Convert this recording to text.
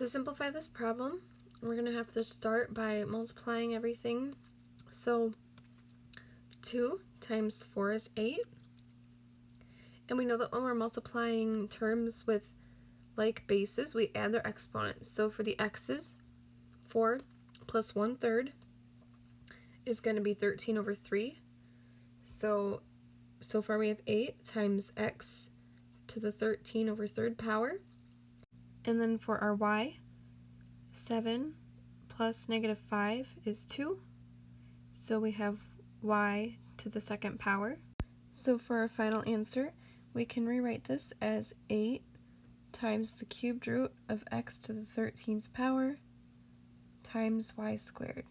To simplify this problem, we're going to have to start by multiplying everything. So 2 times 4 is 8. And we know that when we're multiplying terms with like bases, we add their exponents. So for the x's, 4 plus 1 third is going to be 13 over 3. So, so far we have 8 times x to the 13 over third power. And then for our y, 7 plus negative 5 is 2. So we have y to the second power. So for our final answer, we can rewrite this as 8 times the cubed root of x to the 13th power times y squared.